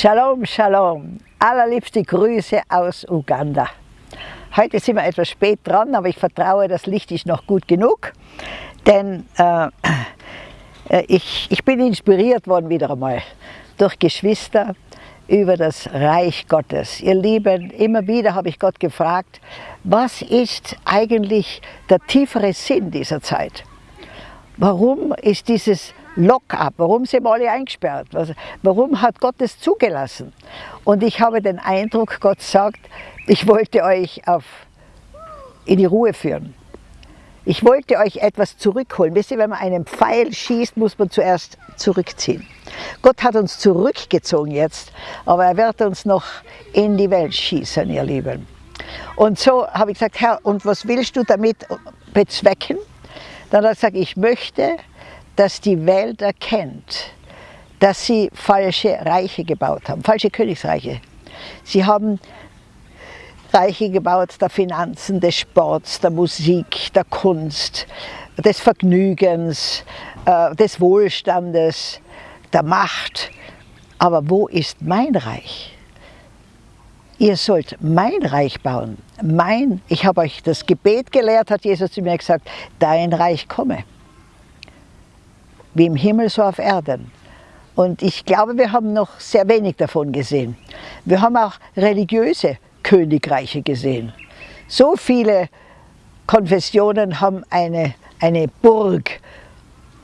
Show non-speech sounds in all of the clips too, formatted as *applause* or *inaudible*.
Shalom, Shalom. Allerliebste Grüße aus Uganda. Heute sind wir etwas spät dran, aber ich vertraue, das Licht ist noch gut genug. Denn äh, äh ich, ich bin inspiriert worden wieder einmal durch Geschwister über das Reich Gottes. Ihr Lieben, immer wieder habe ich Gott gefragt, was ist eigentlich der tiefere Sinn dieser Zeit? Warum ist dieses Lock-up. Warum sind wir alle eingesperrt? Warum hat Gott es zugelassen? Und ich habe den Eindruck, Gott sagt, ich wollte euch auf, in die Ruhe führen. Ich wollte euch etwas zurückholen. Wisst ihr, wenn man einen Pfeil schießt, muss man zuerst zurückziehen. Gott hat uns zurückgezogen jetzt, aber er wird uns noch in die Welt schießen, ihr Lieben. Und so habe ich gesagt, Herr, und was willst du damit bezwecken? Dann hat er gesagt, ich möchte, dass die Welt erkennt, dass sie falsche Reiche gebaut haben, falsche Königsreiche. Sie haben Reiche gebaut der Finanzen, des Sports, der Musik, der Kunst, des Vergnügens, äh, des Wohlstandes, der Macht. Aber wo ist mein Reich? Ihr sollt mein Reich bauen. Mein, ich habe euch das Gebet gelehrt, hat Jesus zu mir gesagt, dein Reich komme wie im Himmel, so auf Erden. Und ich glaube, wir haben noch sehr wenig davon gesehen. Wir haben auch religiöse Königreiche gesehen. So viele Konfessionen haben eine, eine Burg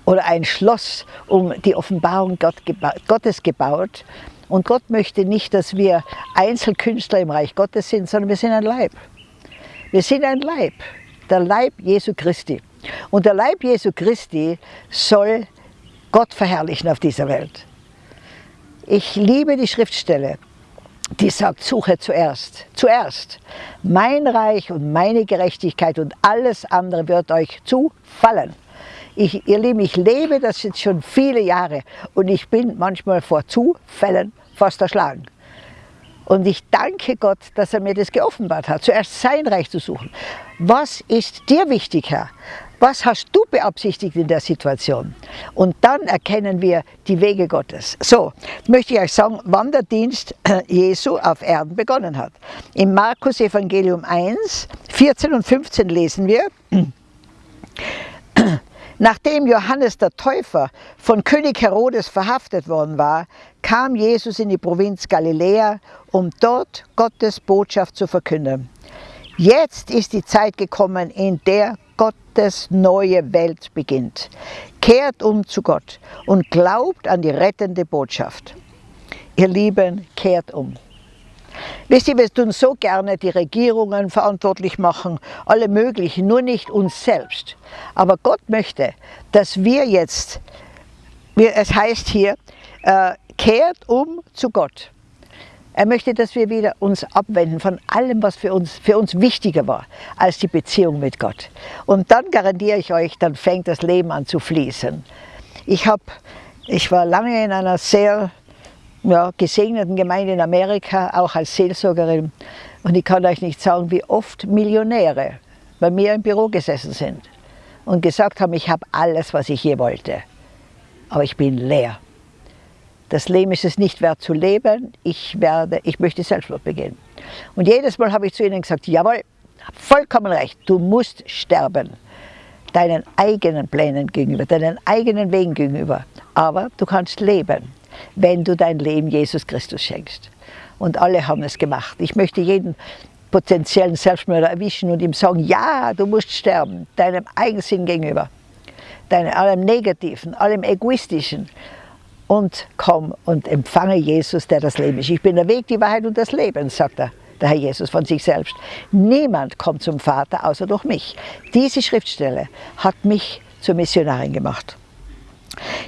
oder ein Schloss um die Offenbarung Gott geba Gottes gebaut. Und Gott möchte nicht, dass wir Einzelkünstler im Reich Gottes sind, sondern wir sind ein Leib. Wir sind ein Leib, der Leib Jesu Christi. Und der Leib Jesu Christi soll Gott verherrlichen auf dieser Welt. Ich liebe die Schriftstelle, die sagt, suche zuerst, zuerst mein Reich und meine Gerechtigkeit und alles andere wird euch zufallen. Ich, ihr Lieben, ich lebe das jetzt schon viele Jahre und ich bin manchmal vor Zufällen fast erschlagen. Und ich danke Gott, dass er mir das geoffenbart hat, zuerst sein Reich zu suchen. Was ist dir wichtig, Herr? Was hast du beabsichtigt in der Situation? Und dann erkennen wir die Wege Gottes. So, möchte ich euch sagen, wann der Dienst *clears throat* Jesu auf Erden begonnen hat. Im Markus Evangelium 1, 14 und 15 lesen wir, *clears throat* Nachdem Johannes der Täufer von König Herodes verhaftet worden war, kam Jesus in die Provinz Galiläa, um dort Gottes Botschaft zu verkünden. Jetzt ist die Zeit gekommen, in der Gottes neue Welt beginnt. Kehrt um zu Gott und glaubt an die rettende Botschaft. Ihr Lieben, kehrt um. Wisst ihr, wir tun so gerne die Regierungen verantwortlich machen, alle möglichen, nur nicht uns selbst. Aber Gott möchte, dass wir jetzt, es heißt hier, äh, kehrt um zu Gott. Er möchte, dass wir wieder uns abwenden von allem, was für uns, für uns wichtiger war als die Beziehung mit Gott. Und dann garantiere ich euch, dann fängt das Leben an zu fließen. Ich, hab, ich war lange in einer sehr ja, gesegneten Gemeinde in Amerika, auch als Seelsorgerin. Und ich kann euch nicht sagen, wie oft Millionäre bei mir im Büro gesessen sind und gesagt haben, ich habe alles, was ich je wollte. Aber ich bin leer. Das Leben ist es nicht wert zu leben, ich, werde, ich möchte Selbstmord begehen. Und jedes Mal habe ich zu ihnen gesagt, jawohl, vollkommen recht, du musst sterben. Deinen eigenen Plänen gegenüber, deinen eigenen Wegen gegenüber. Aber du kannst leben, wenn du dein Leben Jesus Christus schenkst. Und alle haben es gemacht. Ich möchte jeden potenziellen Selbstmörder erwischen und ihm sagen, ja, du musst sterben, deinem Eigensinn gegenüber, deinem, allem Negativen, allem Egoistischen und komm und empfange Jesus, der das Leben ist. Ich bin der Weg, die Wahrheit und das Leben, sagt er, der Herr Jesus von sich selbst. Niemand kommt zum Vater außer durch mich. Diese Schriftstelle hat mich zur Missionarin gemacht.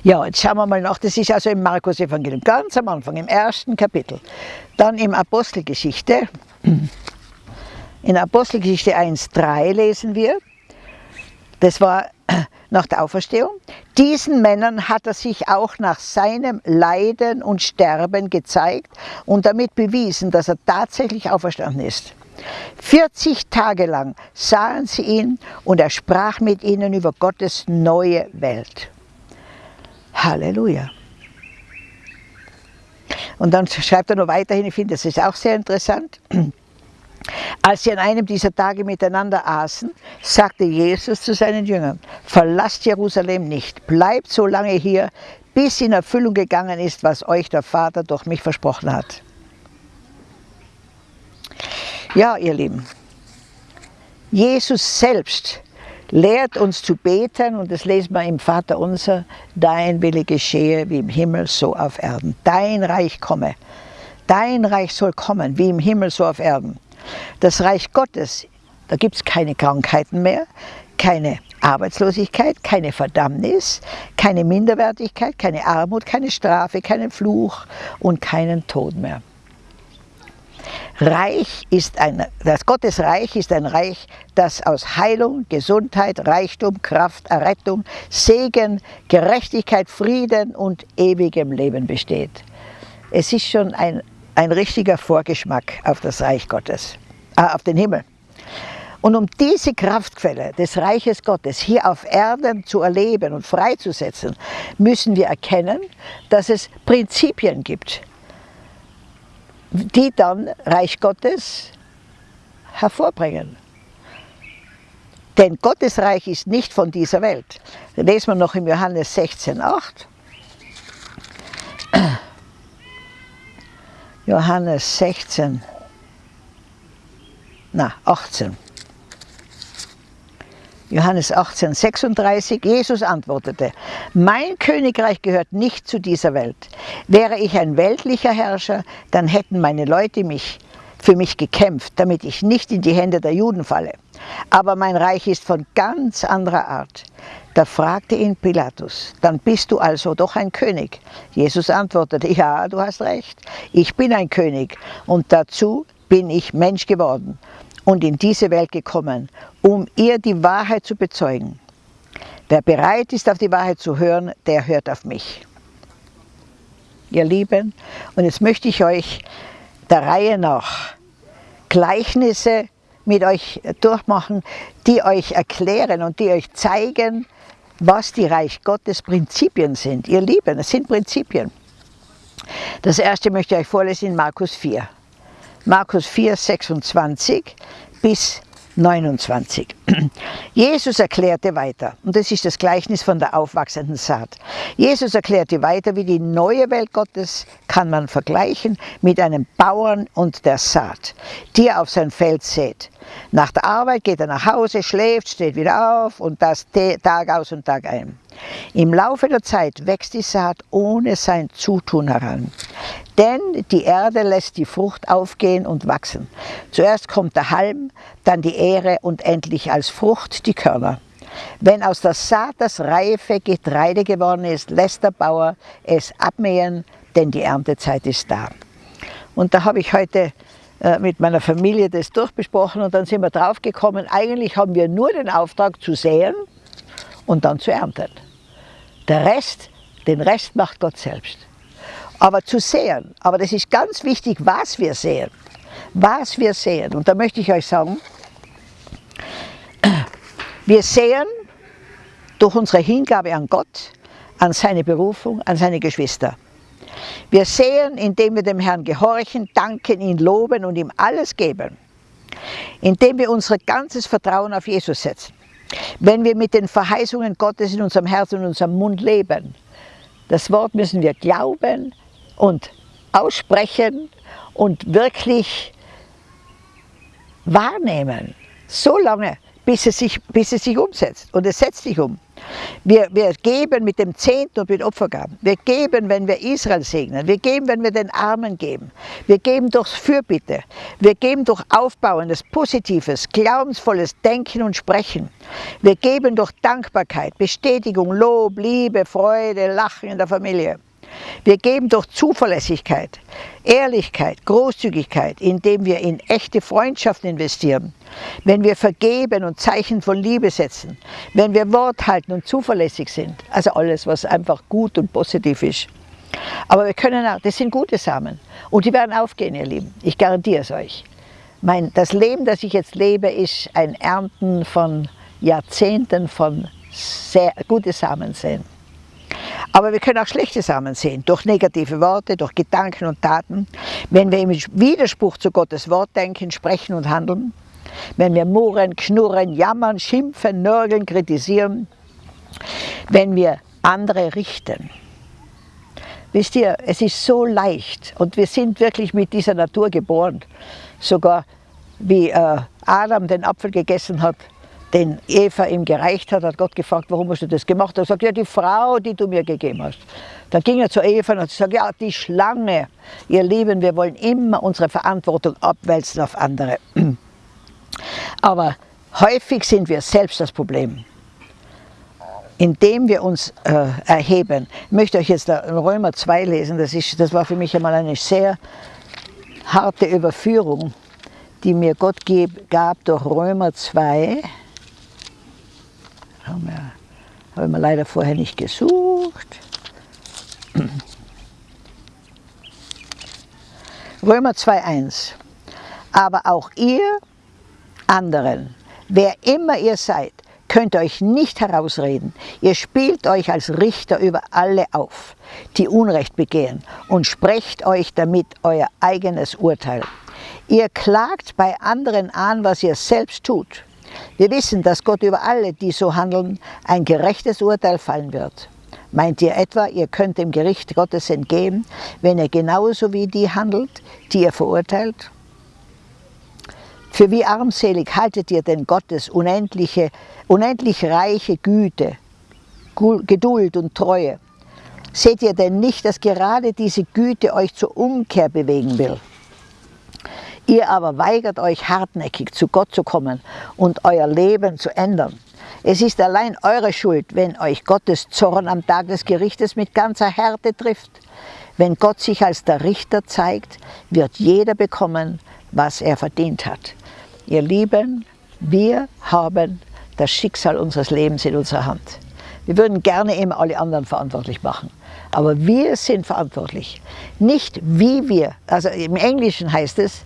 Ja, jetzt schauen wir mal nach, das ist also im Markus Evangelium, ganz am Anfang, im ersten Kapitel. Dann im Apostelgeschichte, in Apostelgeschichte 1,3 lesen wir, das war nach der Auferstehung. Diesen Männern hat er sich auch nach seinem Leiden und Sterben gezeigt und damit bewiesen, dass er tatsächlich auferstanden ist. 40 Tage lang sahen sie ihn und er sprach mit ihnen über Gottes neue Welt. Halleluja. Und dann schreibt er noch weiterhin, ich finde, das ist auch sehr interessant. Als sie an einem dieser Tage miteinander aßen, sagte Jesus zu seinen Jüngern, verlasst Jerusalem nicht, bleibt so lange hier, bis in Erfüllung gegangen ist, was euch der Vater durch mich versprochen hat. Ja, ihr Lieben, Jesus selbst lehrt uns zu beten und das lesen wir im Vater unser, dein Wille geschehe wie im Himmel, so auf Erden. Dein Reich komme. Dein Reich soll kommen, wie im Himmel, so auf Erden. Das Reich Gottes, da gibt es keine Krankheiten mehr, keine Arbeitslosigkeit, keine Verdammnis, keine Minderwertigkeit, keine Armut, keine Strafe, keinen Fluch und keinen Tod mehr. Reich ist ein, das Gottesreich ist ein Reich, das aus Heilung, Gesundheit, Reichtum, Kraft, Errettung, Segen, Gerechtigkeit, Frieden und ewigem Leben besteht. Es ist schon ein, ein richtiger Vorgeschmack auf das Reich Gottes, äh, auf den Himmel. Und um diese Kraftquelle des Reiches Gottes hier auf Erden zu erleben und freizusetzen, müssen wir erkennen, dass es Prinzipien gibt, die dann Reich Gottes hervorbringen. Denn Gottes Reich ist nicht von dieser Welt. Das lesen wir noch im Johannes 16, 8. Johannes 16, na 18. Johannes 18, 36, Jesus antwortete, mein Königreich gehört nicht zu dieser Welt. Wäre ich ein weltlicher Herrscher, dann hätten meine Leute mich für mich gekämpft, damit ich nicht in die Hände der Juden falle. Aber mein Reich ist von ganz anderer Art. Da fragte ihn Pilatus, dann bist du also doch ein König. Jesus antwortete, ja, du hast recht, ich bin ein König und dazu bin ich Mensch geworden und in diese Welt gekommen, um ihr die Wahrheit zu bezeugen. Wer bereit ist, auf die Wahrheit zu hören, der hört auf mich. Ihr Lieben, und jetzt möchte ich euch der Reihe nach Gleichnisse mit euch durchmachen, die euch erklären und die euch zeigen, was die Reich Gottes Prinzipien sind. Ihr Lieben, es sind Prinzipien. Das erste möchte ich euch vorlesen in Markus 4. Markus 4, 26 bis 29. *clears throat* Jesus erklärte weiter, und das ist das Gleichnis von der aufwachsenden Saat. Jesus erklärte weiter, wie die neue Welt Gottes kann man vergleichen mit einem Bauern und der Saat, die er auf sein Feld sät. Nach der Arbeit geht er nach Hause, schläft, steht wieder auf und das Tag aus und Tag ein. Im Laufe der Zeit wächst die Saat ohne sein Zutun heran. Denn die Erde lässt die Frucht aufgehen und wachsen. Zuerst kommt der Halm, dann die Ähre und endlich als Frucht die Körner. Wenn aus der Saat das reife Getreide geworden ist, lässt der Bauer es abmähen, denn die Erntezeit ist da. Und da habe ich heute äh, mit meiner Familie das durchbesprochen und dann sind wir draufgekommen, eigentlich haben wir nur den Auftrag zu säen und dann zu ernten. Der Rest, den Rest macht Gott selbst. Aber zu sehen, aber das ist ganz wichtig, was wir sehen. Was wir sehen. Und da möchte ich euch sagen, wir sehen durch unsere Hingabe an Gott, an seine Berufung, an seine Geschwister. Wir sehen, indem wir dem Herrn gehorchen, danken, ihn loben und ihm alles geben. Indem wir unser ganzes Vertrauen auf Jesus setzen. Wenn wir mit den Verheißungen Gottes in unserem Herzen und unserem Mund leben. Das Wort müssen wir glauben, und aussprechen und wirklich wahrnehmen. So lange, bis es sich, bis es sich umsetzt. Und es setzt sich um. Wir, wir geben mit dem Zehnten und mit Opfergaben. Wir geben, wenn wir Israel segnen. Wir geben, wenn wir den Armen geben. Wir geben durch Fürbitte. Wir geben durch aufbauendes, positives, glaubensvolles Denken und Sprechen. Wir geben durch Dankbarkeit, Bestätigung, Lob, Liebe, Freude, Lachen in der Familie. Wir geben durch Zuverlässigkeit, Ehrlichkeit, Großzügigkeit, indem wir in echte Freundschaften investieren, wenn wir vergeben und Zeichen von Liebe setzen, wenn wir Wort halten und zuverlässig sind, also alles, was einfach gut und positiv ist. Aber wir können auch, das sind gute Samen und die werden aufgehen, ihr Lieben, ich garantiere es euch. Mein, das Leben, das ich jetzt lebe, ist ein Ernten von Jahrzehnten von sehr gute Samen sehen. Aber wir können auch schlechte Samen sehen, durch negative Worte, durch Gedanken und Taten. Wenn wir im Widerspruch zu Gottes Wort denken, sprechen und handeln, wenn wir murren, knurren, jammern, schimpfen, nörgeln, kritisieren, wenn wir andere richten. Wisst ihr, es ist so leicht und wir sind wirklich mit dieser Natur geboren. Sogar wie äh, Adam den Apfel gegessen hat, den Eva ihm gereicht hat, hat Gott gefragt, warum hast du das gemacht? Er sagt, ja, die Frau, die du mir gegeben hast. Dann ging er zu Eva und hat gesagt, ja, die Schlange. Ihr Lieben, wir wollen immer unsere Verantwortung abwälzen auf andere. *clears throat* Aber häufig sind wir selbst das Problem. Indem wir uns äh, erheben. Ich möchte euch jetzt Römer 2 lesen, das, ist, das war für mich einmal eine sehr harte Überführung, die mir Gott gab durch Römer 2. Haben wir, haben wir leider vorher nicht gesucht. Römer 2,1 Aber auch ihr anderen, wer immer ihr seid, könnt euch nicht herausreden. Ihr spielt euch als Richter über alle auf, die Unrecht begehen und sprecht euch damit euer eigenes Urteil. Ihr klagt bei anderen an, was ihr selbst tut. Wir wissen, dass Gott über alle, die so handeln, ein gerechtes Urteil fallen wird. Meint ihr etwa, ihr könnt dem Gericht Gottes entgehen, wenn ihr genauso wie die handelt, die ihr verurteilt? Für wie armselig haltet ihr denn Gottes unendliche, unendlich reiche Güte, Geduld und Treue? Seht ihr denn nicht, dass gerade diese Güte euch zur Umkehr bewegen will? Ihr aber weigert euch hartnäckig zu Gott zu kommen und euer Leben zu ändern. Es ist allein eure Schuld, wenn euch Gottes Zorn am Tag des Gerichtes mit ganzer Härte trifft. Wenn Gott sich als der Richter zeigt, wird jeder bekommen, was er verdient hat. Ihr Lieben, wir haben das Schicksal unseres Lebens in unserer Hand. Wir würden gerne immer alle anderen verantwortlich machen. Aber wir sind verantwortlich. Nicht wie wir, also im Englischen heißt es,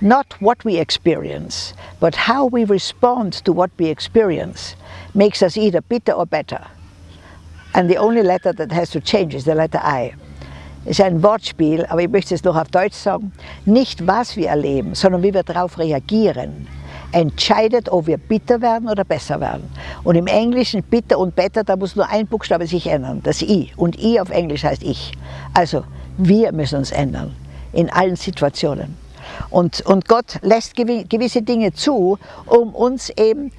not what we experience, but how we respond to what we experience makes us either bitter or better. And the only letter that has to change is the letter I ist ein Wortspiel, aber ich möchte es noch auf Deutsch sagen. Nicht was wir erleben, sondern wie wir darauf reagieren, entscheidet, ob wir bitter werden oder besser werden. Und im Englischen bitter und better, da muss nur ein Buchstabe sich ändern, das I. Und I auf Englisch heißt ich. Also wir müssen uns ändern, in allen Situationen. Und, und Gott lässt gewisse Dinge zu, um uns eben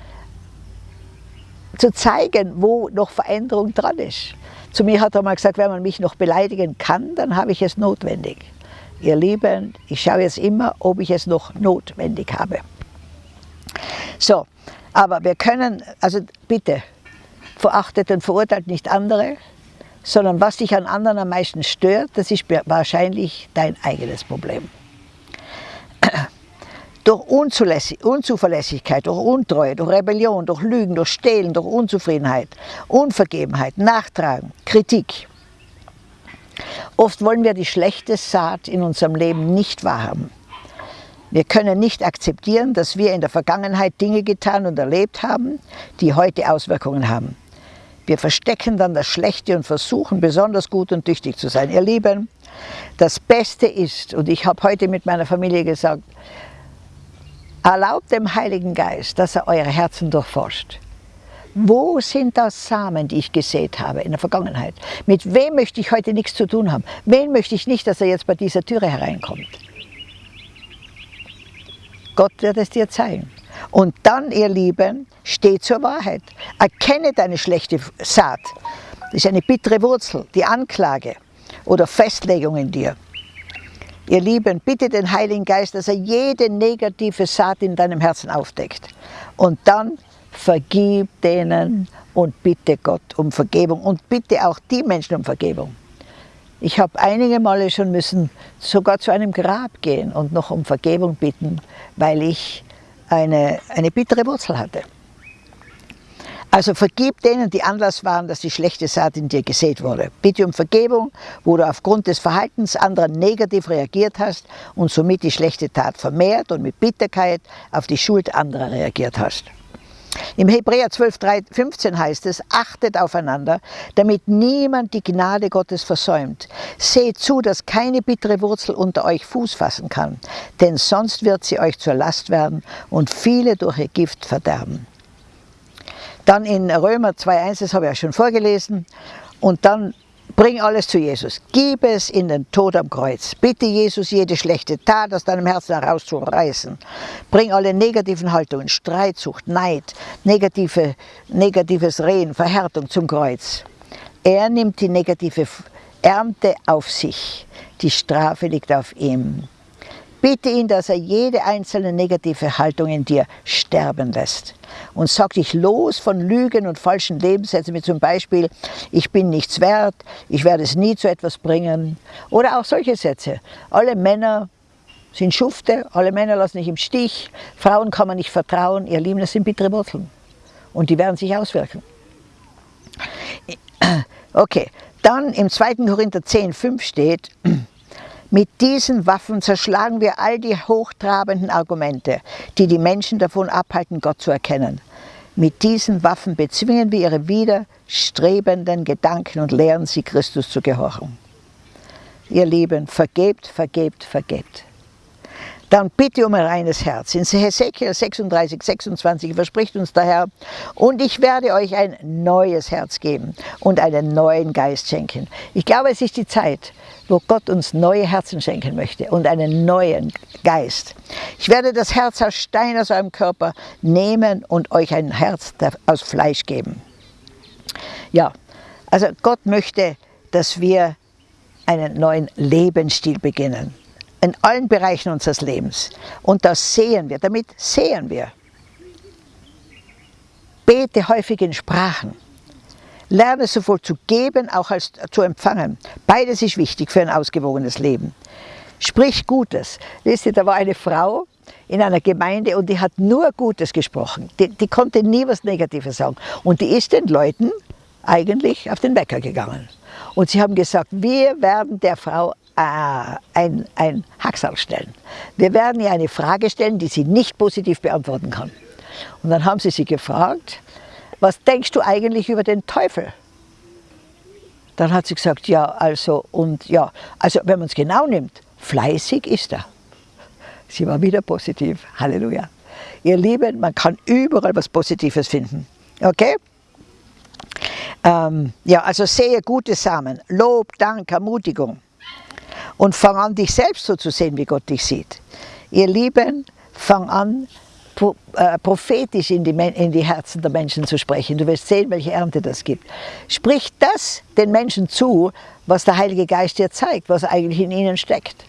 zu zeigen, wo noch Veränderung dran ist. Zu mir hat er mal gesagt, wenn man mich noch beleidigen kann, dann habe ich es notwendig. Ihr Lieben, ich schaue jetzt immer, ob ich es noch notwendig habe. So, aber wir können, also bitte, verachtet und verurteilt nicht andere, sondern was dich an anderen am meisten stört, das ist wahrscheinlich dein eigenes Problem durch Unzuverlässigkeit, durch Untreue, durch Rebellion, durch Lügen, durch Stehlen, durch Unzufriedenheit, Unvergebenheit, Nachtragen, Kritik. Oft wollen wir die schlechte Saat in unserem Leben nicht wahrhaben. Wir können nicht akzeptieren, dass wir in der Vergangenheit Dinge getan und erlebt haben, die heute Auswirkungen haben. Wir verstecken dann das Schlechte und versuchen besonders gut und tüchtig zu sein. Ihr Lieben, das Beste ist, und ich habe heute mit meiner Familie gesagt, Erlaubt dem Heiligen Geist, dass er eure Herzen durchforscht. Wo sind das Samen, die ich gesät habe in der Vergangenheit? Mit wem möchte ich heute nichts zu tun haben? Wen möchte ich nicht, dass er jetzt bei dieser Türe hereinkommt? Gott wird es dir zeigen. Und dann, ihr Lieben, steh zur Wahrheit. Erkenne deine schlechte Saat. Das ist eine bittere Wurzel, die Anklage oder Festlegung in dir. Ihr Lieben, bitte den Heiligen Geist, dass er jede negative Saat in deinem Herzen aufdeckt. Und dann vergib denen und bitte Gott um Vergebung und bitte auch die Menschen um Vergebung. Ich habe einige Male schon müssen sogar zu einem Grab gehen und noch um Vergebung bitten, weil ich eine, eine bittere Wurzel hatte. Also vergib denen, die Anlass waren, dass die schlechte Saat in dir gesät wurde. Bitte um Vergebung, wo du aufgrund des Verhaltens anderer negativ reagiert hast und somit die schlechte Tat vermehrt und mit Bitterkeit auf die Schuld anderer reagiert hast. Im Hebräer 12, 15 heißt es, achtet aufeinander, damit niemand die Gnade Gottes versäumt. Seht zu, dass keine bittere Wurzel unter euch Fuß fassen kann, denn sonst wird sie euch zur Last werden und viele durch ihr Gift verderben. Dann in Römer 2,1, das habe ich ja schon vorgelesen, und dann Bring alles zu Jesus. Gib es in den Tod am Kreuz. Bitte Jesus, jede schlechte Tat aus deinem Herzen herauszureißen. Bring alle negativen Haltungen, Streitsucht, Neid, negative, negatives Reden, Verhärtung zum Kreuz. Er nimmt die negative Ernte auf sich. Die Strafe liegt auf ihm. Bitte ihn, dass er jede einzelne negative Haltung in dir sterben lässt und sag dich los von Lügen und falschen Lebenssätzen, wie zum Beispiel, ich bin nichts wert, ich werde es nie zu etwas bringen. Oder auch solche Sätze. Alle Männer sind Schufte, alle Männer lassen dich im Stich, Frauen kann man nicht vertrauen, ihr Lieben, das sind bittere Wurzeln. Und die werden sich auswirken. Okay, dann im 2. Korinther 10, 5 steht, mit diesen Waffen zerschlagen wir all die hochtrabenden Argumente, die die Menschen davon abhalten, Gott zu erkennen. Mit diesen Waffen bezwingen wir ihre widerstrebenden Gedanken und lehren sie, Christus zu gehorchen. Ihr Lieben, vergebt, vergebt, vergebt dann bitte um ein reines Herz. In Hesekiel 36, 26 verspricht uns der Herr, und ich werde euch ein neues Herz geben und einen neuen Geist schenken. Ich glaube, es ist die Zeit, wo Gott uns neue Herzen schenken möchte und einen neuen Geist. Ich werde das Herz aus Stein aus eurem Körper nehmen und euch ein Herz aus Fleisch geben. Ja, also Gott möchte, dass wir einen neuen Lebensstil beginnen in allen Bereichen unseres Lebens. Und das sehen wir, damit sehen wir. Bete häufig in Sprachen. Lerne sowohl zu geben, auch als zu empfangen. Beides ist wichtig für ein ausgewogenes Leben. Sprich Gutes. Wisst ihr, da war eine Frau in einer Gemeinde und die hat nur Gutes gesprochen. Die, die konnte nie was Negatives sagen. Und die ist den Leuten eigentlich auf den Wecker gegangen. Und sie haben gesagt, wir werden der Frau ein, ein Hacksal stellen. Wir werden ihr eine Frage stellen, die sie nicht positiv beantworten kann. Und dann haben sie sie gefragt, was denkst du eigentlich über den Teufel? Dann hat sie gesagt, ja, also, und ja, also wenn man es genau nimmt, fleißig ist er. Sie war wieder positiv. Halleluja. Ihr Lieben, man kann überall was Positives finden. Okay? Ähm, ja, also sehe gute Samen, Lob, Dank, Ermutigung und fang an, dich selbst so zu sehen, wie Gott dich sieht. Ihr Lieben, fang an, äh, prophetisch in die, in die Herzen der Menschen zu sprechen. Du wirst sehen, welche Ernte das gibt. Sprich das den Menschen zu, was der Heilige Geist dir zeigt, was eigentlich in ihnen steckt.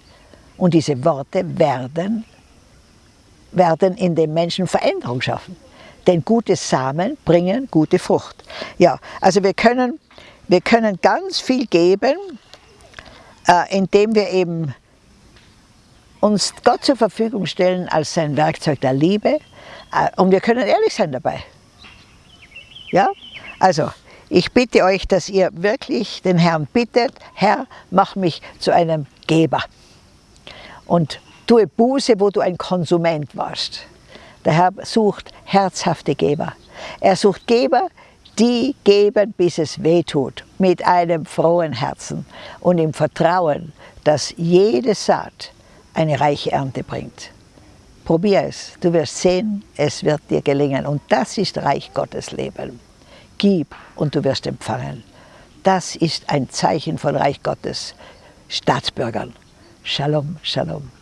Und diese Worte werden, werden in den Menschen Veränderung schaffen. Denn gute Samen bringen gute Frucht. Ja, also wir können, wir können ganz viel geben, indem wir eben uns Gott zur Verfügung stellen als sein Werkzeug der Liebe äh, und wir können ehrlich sein dabei. Ja? Also, ich bitte euch, dass ihr wirklich den Herrn bittet, Herr, mach mich zu einem Geber und tue Buße, wo du ein Konsument warst. Der Herr sucht herzhafte Geber. Er sucht Geber, die geben, bis es weh tut, mit einem frohen Herzen und im Vertrauen, dass jede Saat eine reiche Ernte bringt. Probier es, du wirst sehen, es wird dir gelingen. Und das ist Reich Gottes Leben. Gib und du wirst empfangen. Das ist ein Zeichen von Reich Gottes Staatsbürgern. Shalom, Shalom.